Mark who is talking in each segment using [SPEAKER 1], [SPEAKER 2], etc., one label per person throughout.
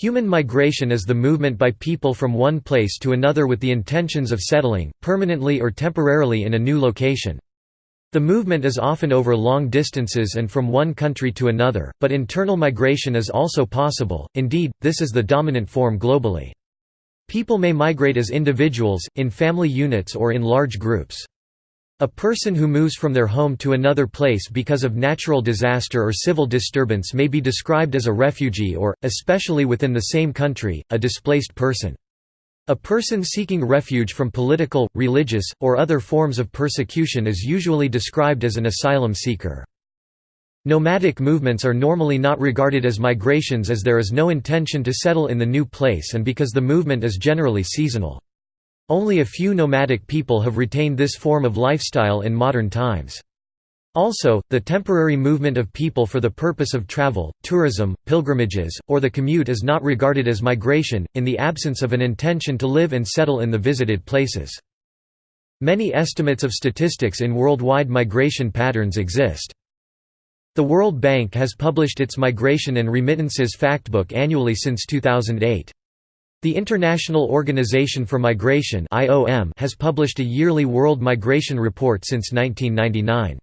[SPEAKER 1] Human migration is the movement by people from one place to another with the intentions of settling, permanently or temporarily in a new location. The movement is often over long distances and from one country to another, but internal migration is also possible, indeed, this is the dominant form globally. People may migrate as individuals, in family units or in large groups. A person who moves from their home to another place because of natural disaster or civil disturbance may be described as a refugee or, especially within the same country, a displaced person. A person seeking refuge from political, religious, or other forms of persecution is usually described as an asylum seeker. Nomadic movements are normally not regarded as migrations as there is no intention to settle in the new place and because the movement is generally seasonal. Only a few nomadic people have retained this form of lifestyle in modern times. Also, the temporary movement of people for the purpose of travel, tourism, pilgrimages, or the commute is not regarded as migration, in the absence of an intention to live and settle in the visited places. Many estimates of statistics in worldwide migration patterns exist. The World Bank has published its Migration and Remittances Factbook annually since 2008. The International Organization for Migration has published a yearly World Migration Report since 1999.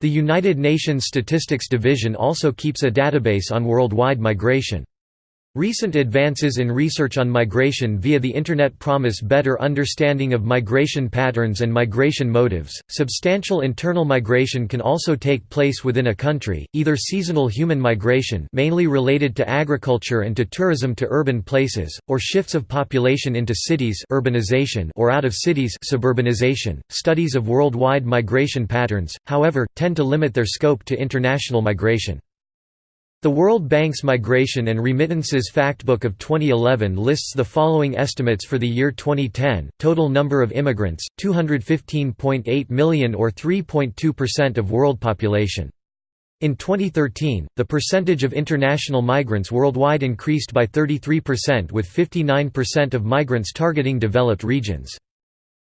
[SPEAKER 1] The United Nations Statistics Division also keeps a database on worldwide migration. Recent advances in research on migration via the Internet promise better understanding of migration patterns and migration motives. Substantial internal migration can also take place within a country, either seasonal human migration, mainly related to agriculture and to tourism to urban places, or shifts of population into cities, urbanization, or out of cities, suburbanization. Studies of worldwide migration patterns, however, tend to limit their scope to international migration. The World Bank's Migration and Remittances Factbook of 2011 lists the following estimates for the year 2010, total number of immigrants, 215.8 million or 3.2% of world population. In 2013, the percentage of international migrants worldwide increased by 33% with 59% of migrants targeting developed regions.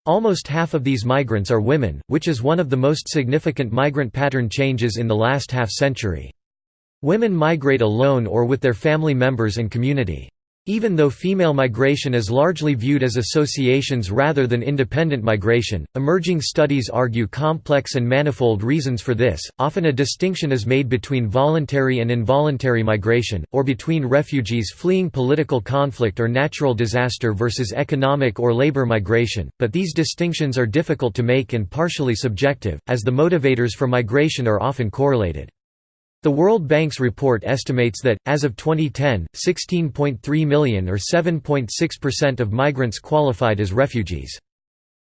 [SPEAKER 1] Almost half of these migrants are women, which is one of the most significant migrant pattern changes in the last half-century. Women migrate alone or with their family members and community. Even though female migration is largely viewed as associations rather than independent migration, emerging studies argue complex and manifold reasons for this. Often a distinction is made between voluntary and involuntary migration, or between refugees fleeing political conflict or natural disaster versus economic or labor migration, but these distinctions are difficult to make and partially subjective, as the motivators for migration are often correlated. The World Bank's report estimates that, as of 2010, 16.3 million or 7.6% of migrants qualified as refugees.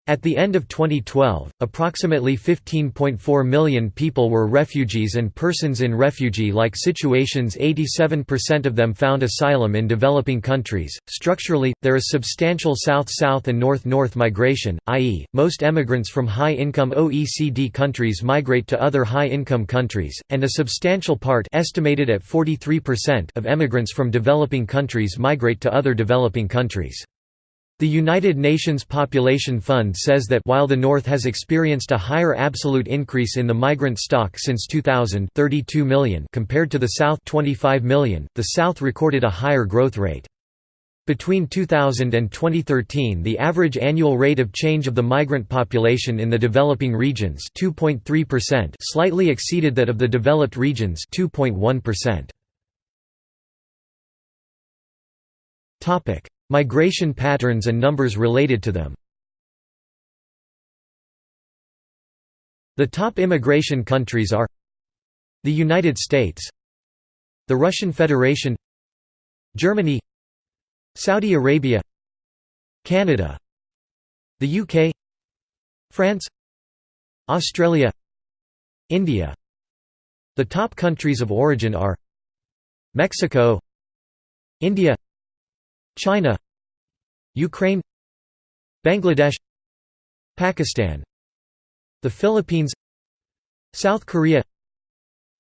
[SPEAKER 1] At the end of 2012, approximately 15.4 million people were refugees and persons in refugee-like situations 87% of them found asylum in developing countries. Structurally, there is substantial south-south and north-north migration, i.e., most emigrants from high-income OECD countries migrate to other high-income countries, and a substantial part estimated at 43% of emigrants from developing countries migrate to other developing countries. The United Nations Population Fund says that while the North has experienced a higher absolute increase in the migrant stock since 2000 32 million compared to the South 25 million, the South recorded a higher growth rate. Between 2000 and 2013 the average annual rate of change of the migrant population in the developing regions 2.3% slightly exceeded that of the developed regions 2.1%. Migration patterns and numbers related to them. The top immigration countries are The United States The Russian Federation Germany Saudi Arabia Canada The UK France Australia India. The top countries of origin are Mexico India China Ukraine Bangladesh Pakistan The Philippines South Korea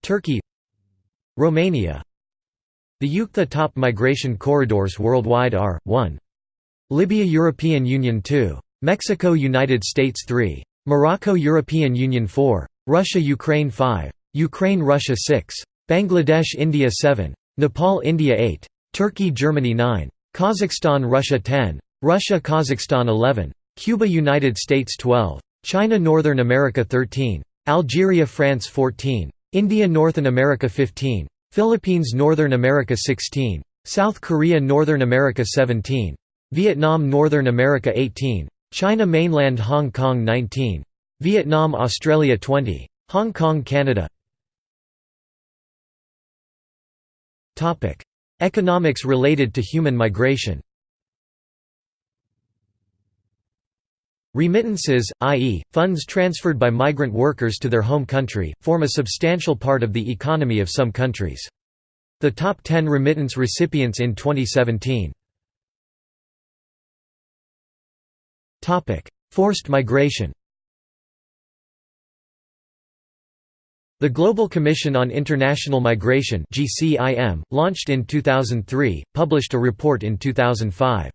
[SPEAKER 1] Turkey Romania The The top migration corridors worldwide are, 1. Libya European Union 2. Mexico United States 3. Morocco European Union 4. Russia Ukraine 5. Ukraine Russia 6. Bangladesh India 7. Nepal India 8. Turkey Germany 9. Kazakhstan Russia 10. Russia Kazakhstan 11. Cuba United States 12. China Northern America 13. Algeria France 14. India Northern America 15. Philippines Northern America 16. South Korea Northern America 17. Vietnam Northern America 18. China Mainland Hong Kong 19. Vietnam Australia 20. Hong Kong Canada Economics related to human migration Remittances, i.e., funds transferred by migrant workers to their home country, form a substantial part of the economy of some countries. The top 10 remittance recipients in 2017 Forced migration The Global Commission on International Migration GCIM, launched in 2003, published a report in 2005.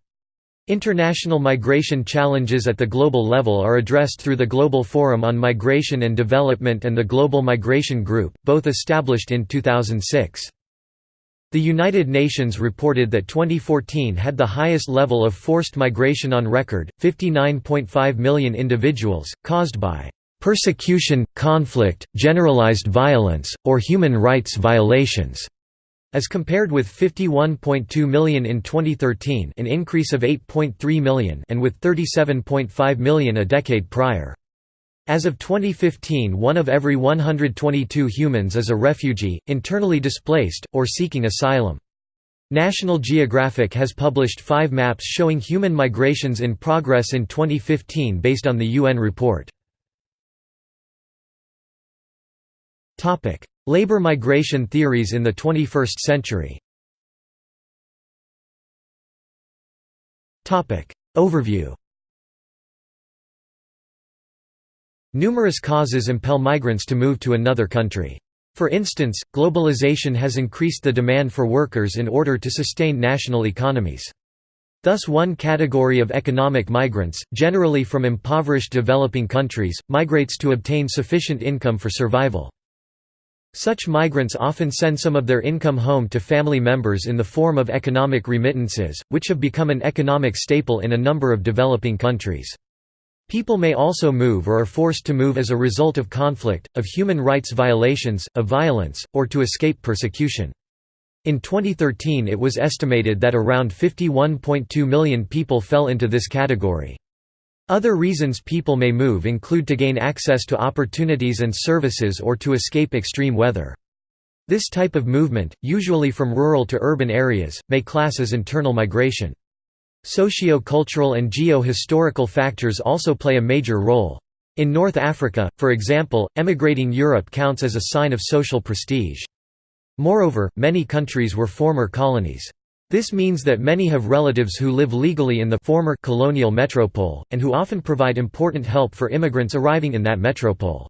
[SPEAKER 1] International migration challenges at the global level are addressed through the Global Forum on Migration and Development and the Global Migration Group, both established in 2006. The United Nations reported that 2014 had the highest level of forced migration on record, 59.5 million individuals, caused by persecution, conflict, generalized violence, or human rights violations, as compared with 51.2 million in 2013 an increase of 8.3 million and with 37.5 million a decade prior. As of 2015 one of every 122 humans is a refugee, internally displaced, or seeking asylum. National Geographic has published five maps showing human migrations in progress in 2015 based on the UN report. Labor migration theories in the 21st century Overview Numerous causes impel migrants to move to another country. For instance, globalization has increased the demand for workers in order to sustain national economies. Thus one category of economic migrants, generally from impoverished developing countries, migrates to obtain sufficient income for survival. Such migrants often send some of their income home to family members in the form of economic remittances, which have become an economic staple in a number of developing countries. People may also move or are forced to move as a result of conflict, of human rights violations, of violence, or to escape persecution. In 2013 it was estimated that around 51.2 million people fell into this category. Other reasons people may move include to gain access to opportunities and services or to escape extreme weather. This type of movement, usually from rural to urban areas, may class as internal migration. Socio-cultural and geo-historical factors also play a major role. In North Africa, for example, emigrating Europe counts as a sign of social prestige. Moreover, many countries were former colonies. This means that many have relatives who live legally in the former colonial metropole, and who often provide important help for immigrants arriving in that metropole.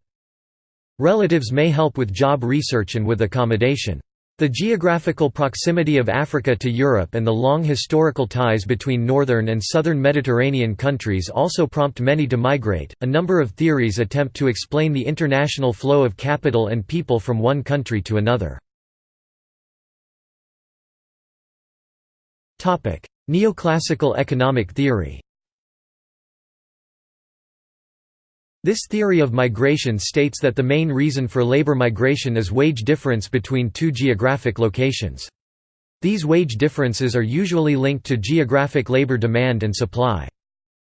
[SPEAKER 1] Relatives may help with job research and with accommodation. The geographical proximity of Africa to Europe and the long historical ties between northern and southern Mediterranean countries also prompt many to migrate. A number of theories attempt to explain the international flow of capital and people from one country to another. Neoclassical economic theory This theory of migration states that the main reason for labor migration is wage difference between two geographic locations. These wage differences are usually linked to geographic labor demand and supply.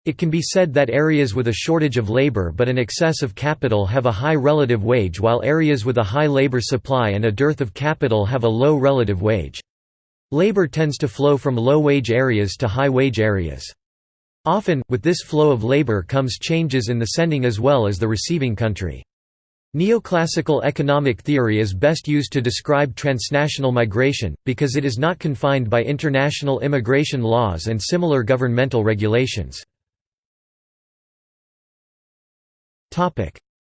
[SPEAKER 1] It can be said that areas with a shortage of labor but an excess of capital have a high relative wage while areas with a high labor supply and a dearth of capital have a low relative wage. Labor tends to flow from low-wage areas to high-wage areas. Often, with this flow of labor comes changes in the sending as well as the receiving country. Neoclassical economic theory is best used to describe transnational migration, because it is not confined by international immigration laws and similar governmental regulations.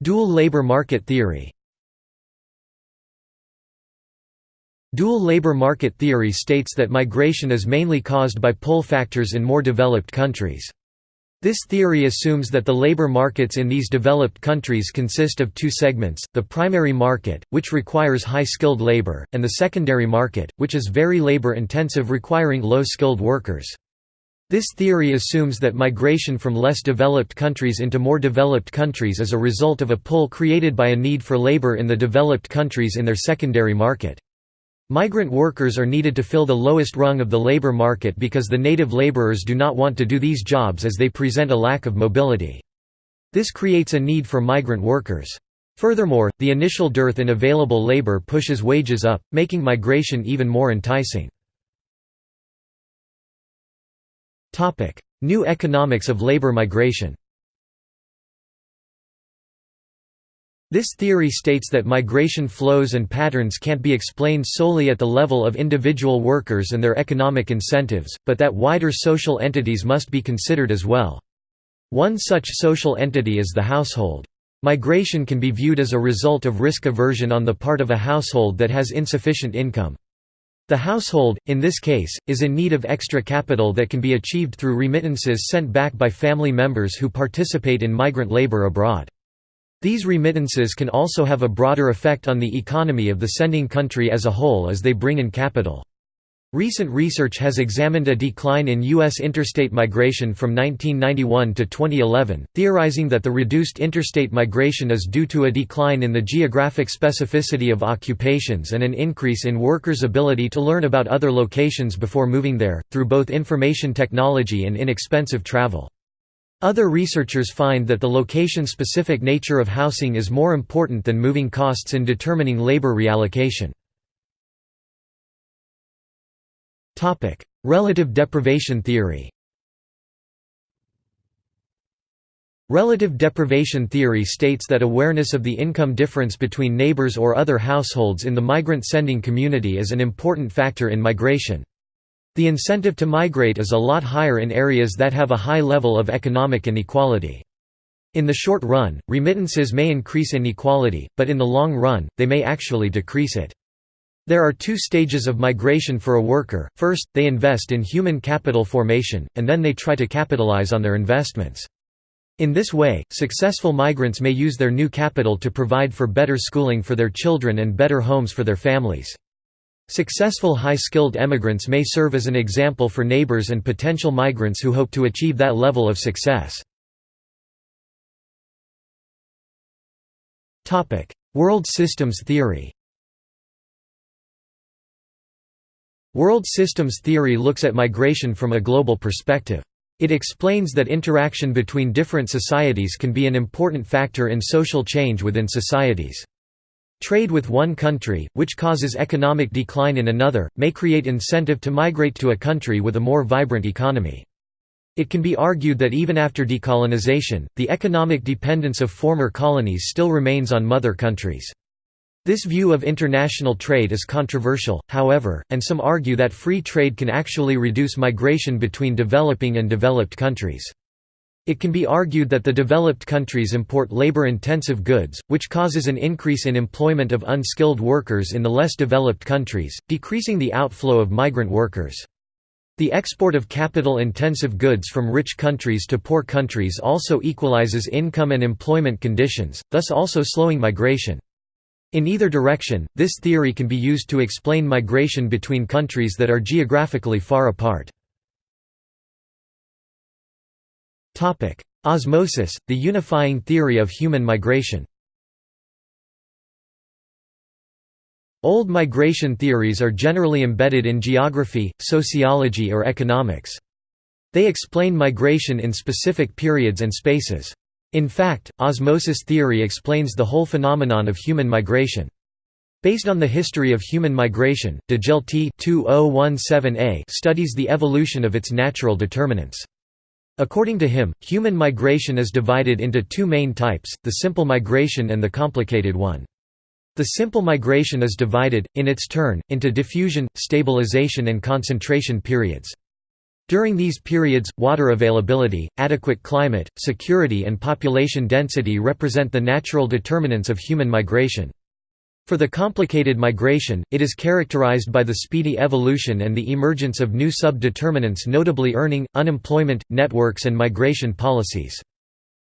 [SPEAKER 1] Dual labor market theory Dual labor market theory states that migration is mainly caused by pull factors in more developed countries. This theory assumes that the labor markets in these developed countries consist of two segments, the primary market, which requires high-skilled labor, and the secondary market, which is very labor-intensive requiring low-skilled workers. This theory assumes that migration from less developed countries into more developed countries is a result of a pull created by a need for labor in the developed countries in their secondary market. Migrant workers are needed to fill the lowest rung of the labor market because the native laborers do not want to do these jobs as they present a lack of mobility. This creates a need for migrant workers. Furthermore, the initial dearth in available labor pushes wages up, making migration even more enticing. New economics of labor migration This theory states that migration flows and patterns can't be explained solely at the level of individual workers and their economic incentives, but that wider social entities must be considered as well. One such social entity is the household. Migration can be viewed as a result of risk aversion on the part of a household that has insufficient income. The household, in this case, is in need of extra capital that can be achieved through remittances sent back by family members who participate in migrant labor abroad. These remittances can also have a broader effect on the economy of the sending country as a whole as they bring in capital. Recent research has examined a decline in U.S. interstate migration from 1991 to 2011, theorizing that the reduced interstate migration is due to a decline in the geographic specificity of occupations and an increase in workers' ability to learn about other locations before moving there, through both information technology and inexpensive travel. Other researchers find that the location-specific nature of housing is more important than moving costs in determining labor reallocation. Relative deprivation theory Relative deprivation theory states that awareness of the income difference between neighbors or other households in the migrant sending community is an important factor in migration. The incentive to migrate is a lot higher in areas that have a high level of economic inequality. In the short run, remittances may increase inequality, but in the long run, they may actually decrease it. There are two stages of migration for a worker, first, they invest in human capital formation, and then they try to capitalize on their investments. In this way, successful migrants may use their new capital to provide for better schooling for their children and better homes for their families. Successful high-skilled emigrants may serve as an example for neighbors and potential migrants who hope to achieve that level of success. World systems theory World systems theory looks at migration from a global perspective. It explains that interaction between different societies can be an important factor in social change within societies. Trade with one country, which causes economic decline in another, may create incentive to migrate to a country with a more vibrant economy. It can be argued that even after decolonization, the economic dependence of former colonies still remains on mother countries. This view of international trade is controversial, however, and some argue that free trade can actually reduce migration between developing and developed countries. It can be argued that the developed countries import labor-intensive goods, which causes an increase in employment of unskilled workers in the less developed countries, decreasing the outflow of migrant workers. The export of capital-intensive goods from rich countries to poor countries also equalizes income and employment conditions, thus also slowing migration. In either direction, this theory can be used to explain migration between countries that are geographically far apart. Osmosis, the unifying theory of human migration Old migration theories are generally embedded in geography, sociology or economics. They explain migration in specific periods and spaces. In fact, osmosis theory explains the whole phenomenon of human migration. Based on the history of human migration, Djelti oh studies the evolution of its natural determinants. According to him, human migration is divided into two main types, the simple migration and the complicated one. The simple migration is divided, in its turn, into diffusion, stabilization and concentration periods. During these periods, water availability, adequate climate, security and population density represent the natural determinants of human migration. For the complicated migration, it is characterized by the speedy evolution and the emergence of new sub-determinants notably earning, unemployment, networks and migration policies.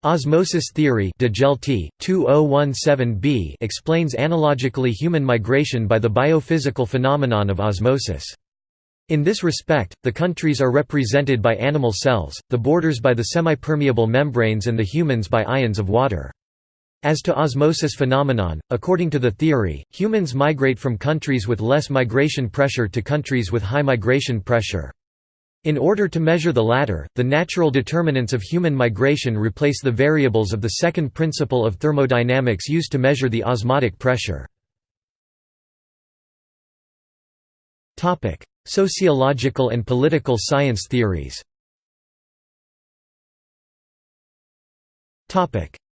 [SPEAKER 1] Osmosis theory 2017b explains analogically human migration by the biophysical phenomenon of osmosis. In this respect, the countries are represented by animal cells, the borders by the semipermeable membranes and the humans by ions of water. As to osmosis phenomenon, according to the theory, humans migrate from countries with less migration pressure to countries with high migration pressure. In order to measure the latter, the natural determinants of human migration replace the variables of the second principle of thermodynamics used to measure the osmotic pressure. Sociological and political science theories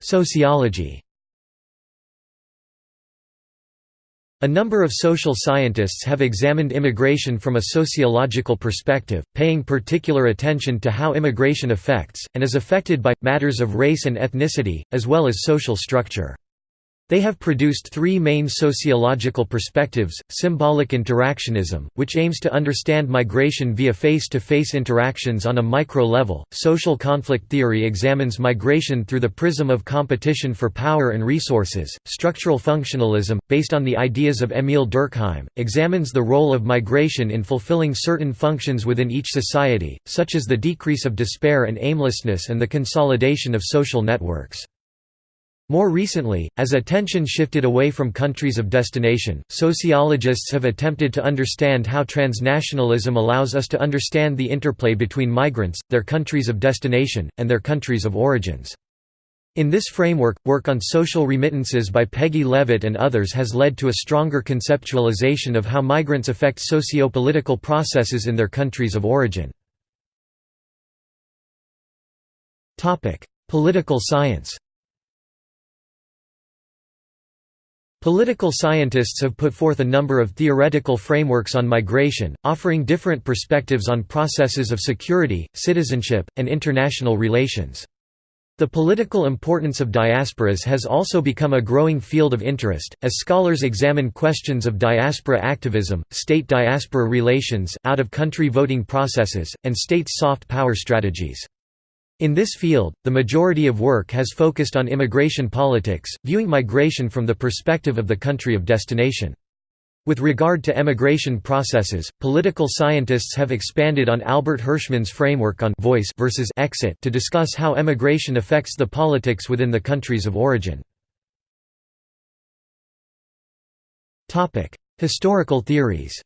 [SPEAKER 1] Sociology A number of social scientists have examined immigration from a sociological perspective, paying particular attention to how immigration affects, and is affected by, matters of race and ethnicity, as well as social structure. They have produced three main sociological perspectives, symbolic interactionism, which aims to understand migration via face-to-face -face interactions on a micro-level, social conflict theory examines migration through the prism of competition for power and resources, structural functionalism, based on the ideas of Émile Durkheim, examines the role of migration in fulfilling certain functions within each society, such as the decrease of despair and aimlessness and the consolidation of social networks. More recently, as attention shifted away from countries of destination, sociologists have attempted to understand how transnationalism allows us to understand the interplay between migrants, their countries of destination, and their countries of origins. In this framework, work on social remittances by Peggy Levitt and others has led to a stronger conceptualization of how migrants affect socio-political processes in their countries of origin. Political science Political scientists have put forth a number of theoretical frameworks on migration, offering different perspectives on processes of security, citizenship, and international relations. The political importance of diasporas has also become a growing field of interest, as scholars examine questions of diaspora activism, state-diaspora relations, out-of-country voting processes, and states' soft power strategies. In this field, the majority of work has focused on immigration politics, viewing migration from the perspective of the country of destination. With regard to emigration processes, political scientists have expanded on Albert Hirschman's framework on voice versus exit to discuss how emigration affects the politics within the countries of origin. Historical theories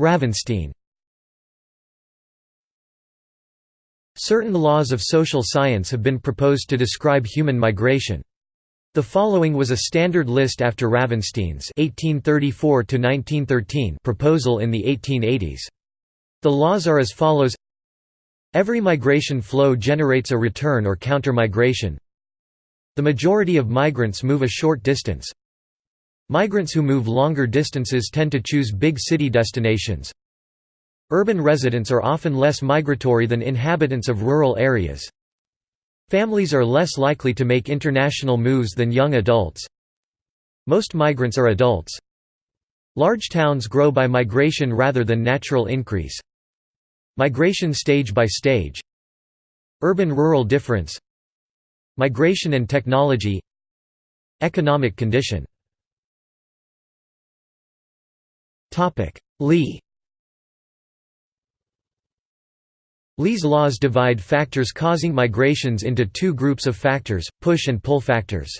[SPEAKER 1] Ravenstein Certain laws of social science have been proposed to describe human migration. The following was a standard list after Ravenstein's 1834 proposal in the 1880s. The laws are as follows Every migration flow generates a return or counter-migration. The majority of migrants move a short distance. Migrants who move longer distances tend to choose big city destinations. Urban residents are often less migratory than inhabitants of rural areas. Families are less likely to make international moves than young adults. Most migrants are adults. Large towns grow by migration rather than natural increase. Migration stage by stage Urban-rural difference Migration and technology Economic condition Lee Lee's laws divide factors causing migrations into two groups of factors, push and pull factors.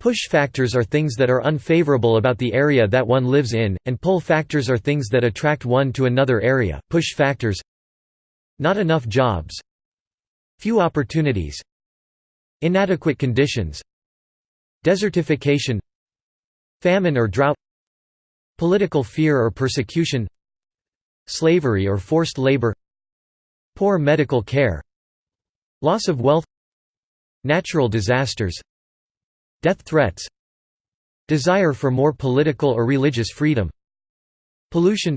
[SPEAKER 1] Push factors are things that are unfavorable about the area that one lives in, and pull factors are things that attract one to another area. Push factors Not enough jobs Few opportunities Inadequate conditions Desertification Famine or drought Political fear or persecution Slavery or forced labor Poor medical care Loss of wealth Natural disasters Death threats Desire for more political or religious freedom Pollution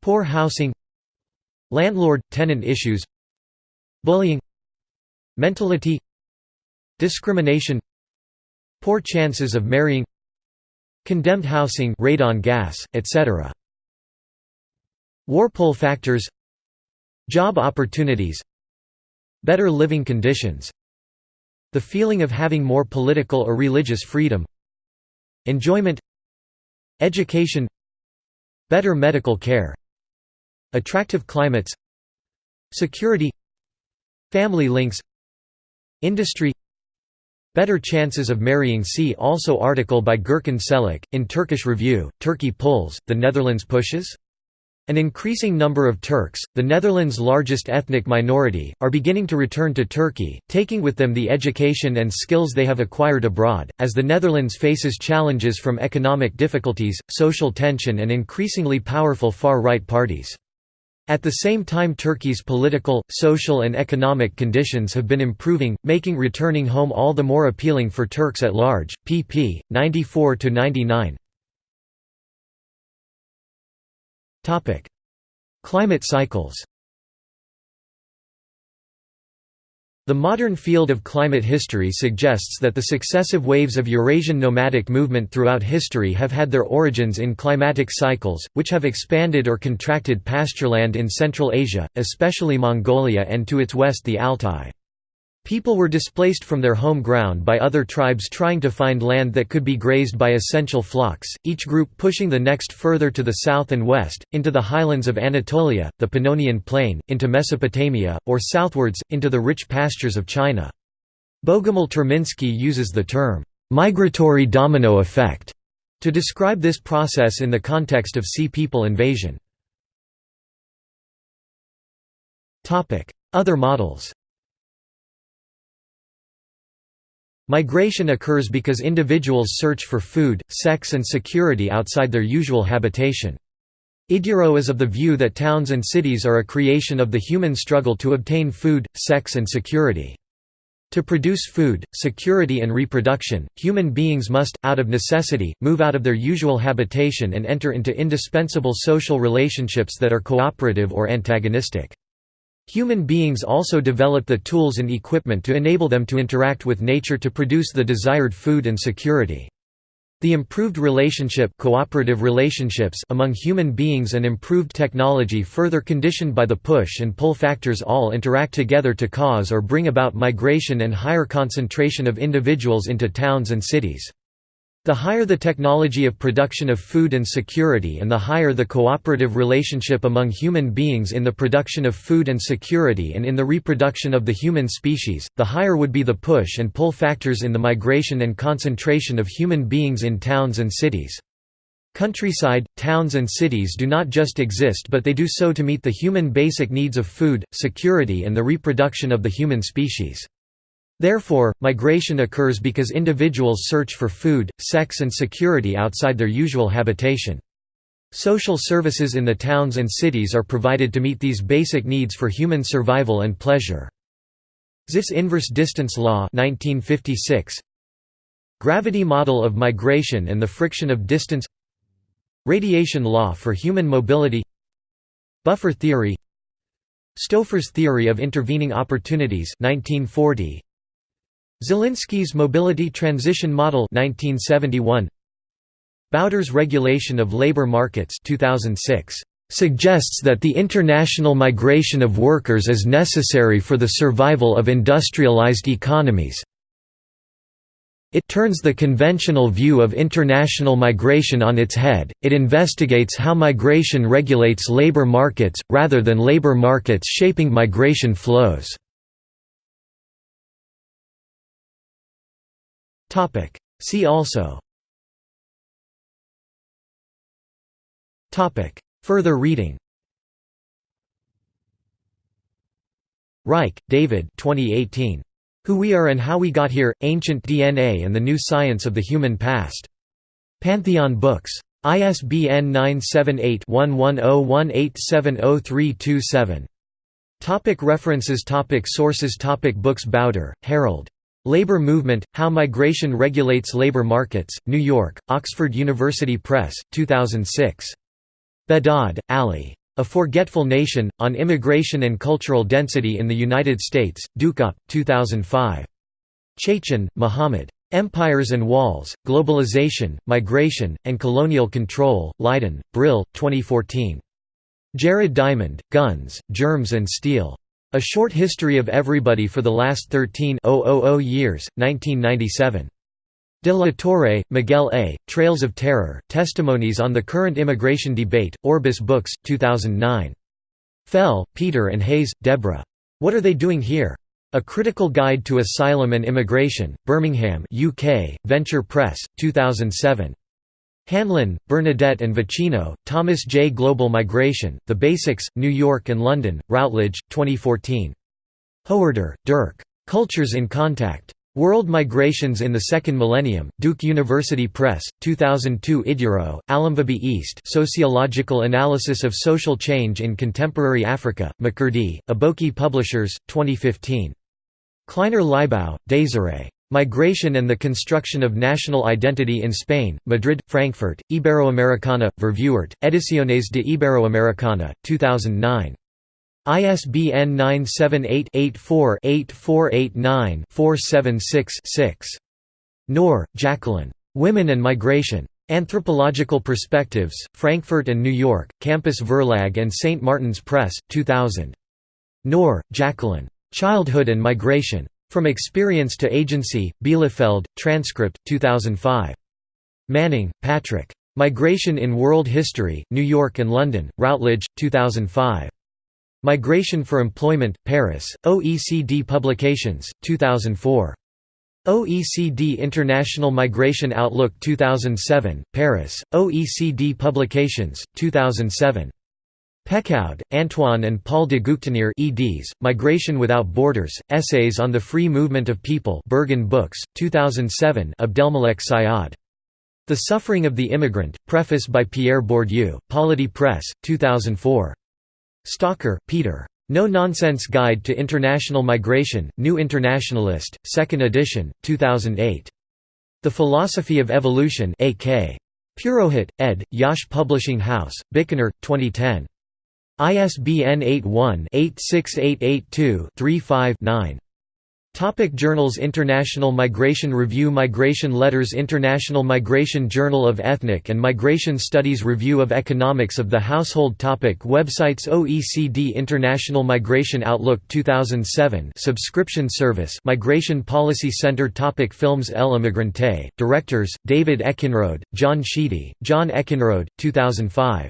[SPEAKER 1] Poor housing Landlord-tenant issues Bullying Mentality Discrimination Poor chances of marrying Condemned housing radon gas, etc. War pull factors Job opportunities Better living conditions The feeling of having more political or religious freedom Enjoyment Education Better medical care Attractive climates Security Family links Industry Better chances of marrying see also article by Gürkan Çelik, in Turkish Review, Turkey pulls, the Netherlands pushes? An increasing number of Turks, the Netherlands' largest ethnic minority, are beginning to return to Turkey, taking with them the education and skills they have acquired abroad, as the Netherlands faces challenges from economic difficulties, social tension and increasingly powerful far-right parties. At the same time Turkey's political, social and economic conditions have been improving, making returning home all the more appealing for Turks at large. pp. 94–99 Climate cycles The modern field of climate history suggests that the successive waves of Eurasian nomadic movement throughout history have had their origins in climatic cycles, which have expanded or contracted pastureland in Central Asia, especially Mongolia and to its west the Altai. People were displaced from their home ground by other tribes trying to find land that could be grazed by essential flocks, each group pushing the next further to the south and west, into the highlands of Anatolia, the Pannonian Plain, into Mesopotamia, or southwards, into the rich pastures of China. Bogumil Terminski uses the term, "'migratory domino effect' to describe this process in the context of Sea People invasion. Other models Migration occurs because individuals search for food, sex and security outside their usual habitation. Idyorough is of the view that towns and cities are a creation of the human struggle to obtain food, sex and security. To produce food, security and reproduction, human beings must, out of necessity, move out of their usual habitation and enter into indispensable social relationships that are cooperative or antagonistic. Human beings also develop the tools and equipment to enable them to interact with nature to produce the desired food and security. The improved relationship cooperative relationships among human beings and improved technology further conditioned by the push and pull factors all interact together to cause or bring about migration and higher concentration of individuals into towns and cities. The higher the technology of production of food and security and the higher the cooperative relationship among human beings in the production of food and security and in the reproduction of the human species, the higher would be the push and pull factors in the migration and concentration of human beings in towns and cities. Countryside, towns and cities do not just exist but they do so to meet the human basic needs of food, security and the reproduction of the human species. Therefore, migration occurs because individuals search for food, sex and security outside their usual habitation. Social services in the towns and cities are provided to meet these basic needs for human survival and pleasure. Zipf's inverse distance law 1956 Gravity model of migration and the friction of distance. Radiation law for human mobility. Buffer theory. Stouffer's theory of intervening opportunities 1940 Zelinsky's Mobility Transition Model 1971 Bauder's Regulation of Labor Markets 2006 suggests that the international migration of workers is necessary for the survival of industrialized economies. It turns the conventional view of international migration on its head, it investigates how migration regulates labor markets, rather than labor markets shaping migration flows. Topic. See also Topic. Further reading Reich, David 2018. Who We Are and How We Got Here, Ancient DNA and the New Science of the Human Past. Pantheon Books. ISBN 978-1101870327. Topic references topic Sources topic Books Bauder, Harald. Labor Movement, How Migration Regulates Labor Markets, New York, Oxford University Press, 2006. Behdad, Ali. A Forgetful Nation, On Immigration and Cultural Density in the United States, Duke Up, 2005. Chaichian, Muhammad. Empires and Walls, Globalization, Migration, and Colonial Control, Leiden, Brill, 2014. Jared Diamond, Guns, Germs and Steel. A Short History of Everybody for the Last 13 Years, 1997. De la Torre, Miguel A., Trails of Terror, Testimonies on the Current Immigration Debate, Orbis Books, 2009. Fell, Peter and Hayes, Deborah. What Are They Doing Here? A Critical Guide to Asylum and Immigration, Birmingham UK, Venture Press, 2007. Hanlon, Bernadette and Vicino, Thomas J. Global Migration, The Basics, New York and London, Routledge, 2014. Hoerder, Dirk. Cultures in Contact. World Migrations in the Second Millennium, Duke University Press, 2002 Idyorough, Alamveabee East Sociological Analysis of Social Change in Contemporary Africa, Makurdi, Aboki Publishers, 2015. Kleiner Leibau, Desiree. Migration and the Construction of National Identity in Spain, Madrid, Frankfurt, Iberoamericana, Vervuert, Ediciones de Iberoamericana, 2009. ISBN 978-84-8489-476-6. Knorr, Jacqueline. Women and Migration. Anthropological Perspectives, Frankfurt and New York, Campus Verlag and St. Martin's Press, 2000. Knorr, Jacqueline. Childhood and Migration. From Experience to Agency, Bielefeld, Transcript, 2005. Manning, Patrick. Migration in World History, New York and London, Routledge, 2005. Migration for Employment, Paris, OECD Publications, 2004. OECD International Migration Outlook 2007, Paris, OECD Publications, 2007. Pécoud, Antoine and Paul de Guchteneire eds, Migration Without Borders, Essays on the Free Movement of People Berghahn Books, 2007 Abdelmalek Sayad. The Suffering of the Immigrant, preface by Pierre Bourdieu, Polity Press, 2004. Stalker, Peter. No Nonsense Guide to International Migration, New Internationalist, 2nd edition, 2008. The Philosophy of Evolution A.K. Purohit, ed., Yash Publishing House, Bikaner, 2010. ISBN 81-86882-35-9. Topic Journals International Migration Review Migration Letters International Migration Journal of Ethnic and Migration Studies Review of Economics of the Household Topic Websites OECD International Migration Outlook 2007 Subscription Service Migration Policy Center Topic Films El Emigrante, Directors, David Eckenrode, John Sheedy, John Eckenrode, 2005.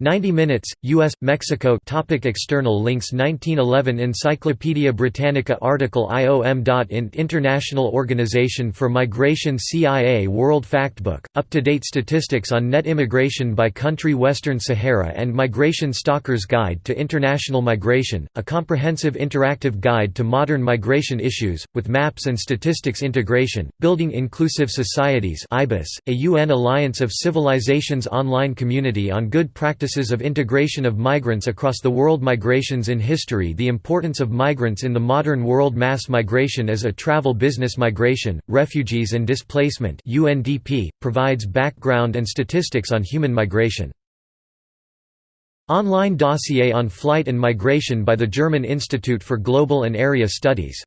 [SPEAKER 1] 90 Minutes, U.S., Mexico. Topic External links. 1911 Encyclopædia Britannica article. IOM.int International Organization for Migration CIA World Factbook, up-to-date statistics on net immigration by country Western Sahara and Migration Stalker's Guide to International Migration, a comprehensive interactive guide to modern migration issues, with maps and statistics integration, Building Inclusive Societies a UN Alliance of Civilizations online community on good practice practices of integration of migrants across the world Migrations in history The importance of migrants in the modern world Mass migration as a travel business migration, refugees and displacement UNDP, provides background and statistics on human migration. Online dossier on flight and migration by the German Institute for Global and Area Studies